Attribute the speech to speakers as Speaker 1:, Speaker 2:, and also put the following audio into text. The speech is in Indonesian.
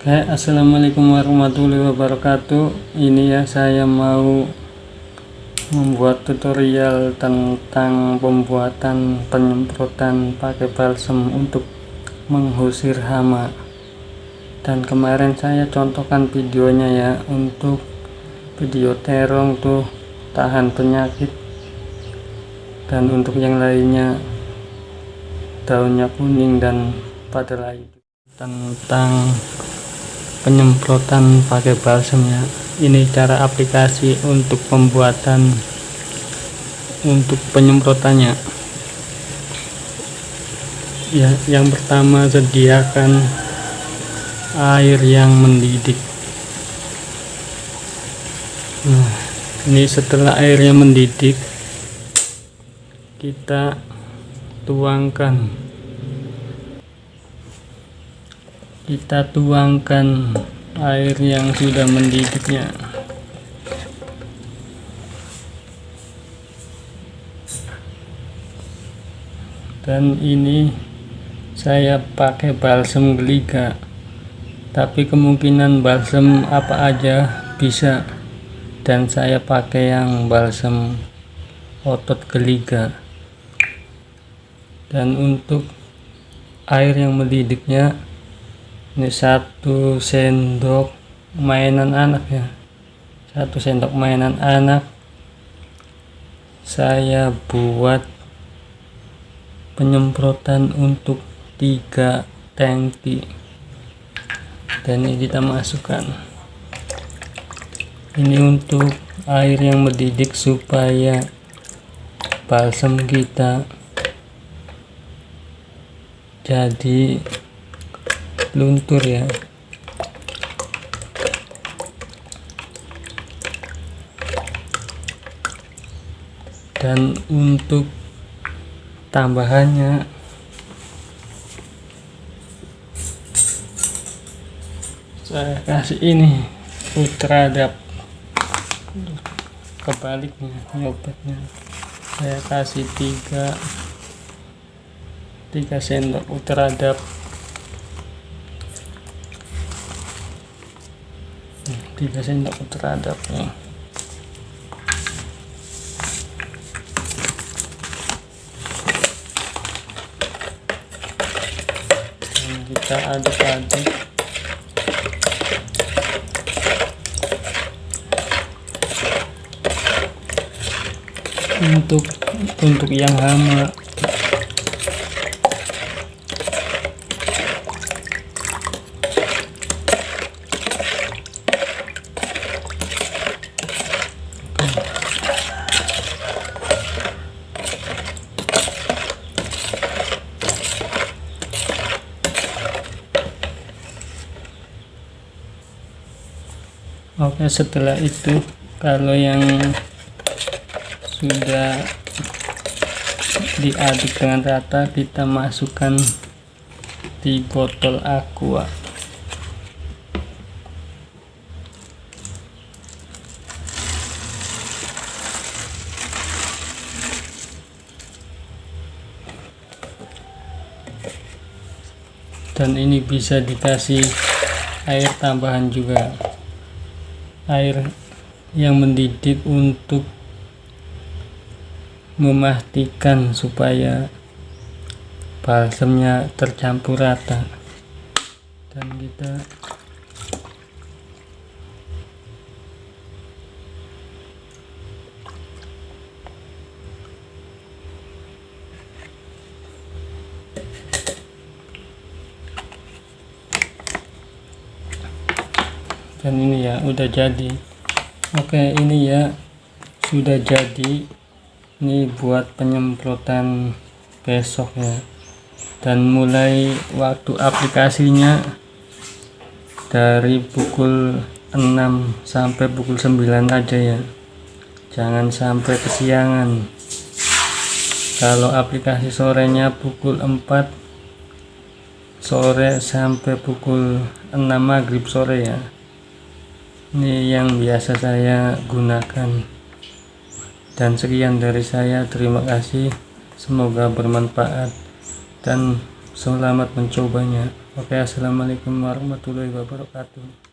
Speaker 1: Oke, assalamualaikum warahmatullahi wabarakatuh. Ini ya, saya mau membuat tutorial tentang pembuatan penyemprotan pakai balsem untuk mengusir hama. Dan kemarin saya contohkan videonya ya untuk video terong tuh tahan penyakit dan untuk yang lainnya daunnya kuning dan pada lain tentang penyemprotan pakai balsemnya ini cara aplikasi untuk pembuatan untuk penyemprotannya. Ya yang pertama sediakan air yang mendidih. Nah ini setelah airnya mendidih kita tuangkan kita tuangkan air yang sudah mendidihnya dan ini saya pakai balsem geliga. Tapi kemungkinan balsem apa aja bisa. Dan saya pakai yang balsem otot geliga. Dan untuk air yang mendidihnya ini satu sendok mainan anak ya. Satu sendok mainan anak saya buat penyemprotan untuk tiga tangki. Dan ini kita masukkan. Ini untuk air yang mendidih supaya balsam kita jadi luntur ya. Dan untuk tambahannya saya kasih ini ultradap kebaliknya nyopetnya saya kasih tiga tiga sendok ultradap sendok terhadap ya. Dan kita aduk-aduk untuk untuk yang hama Oke setelah itu kalau yang sudah diaduk dengan rata kita masukkan di botol aqua. Dan ini bisa dikasih air tambahan juga air yang mendidih untuk memastikan supaya balsemnya tercampur rata. Dan kita dan ini ya udah jadi. Oke ini ya sudah jadi. Ini buat penyemprotan besok ya. Dan mulai waktu aplikasinya dari pukul 6 sampai pukul 9 aja ya. Jangan sampai kesiangan. Kalau aplikasi sorenya pukul 4 sore sampai pukul 6 maghrib sore ya ini yang biasa saya gunakan. Dan sekian dari saya. Terima kasih. Semoga bermanfaat dan selamat mencobanya. Oke assalamualaikum warahmatullahi wabarakatuh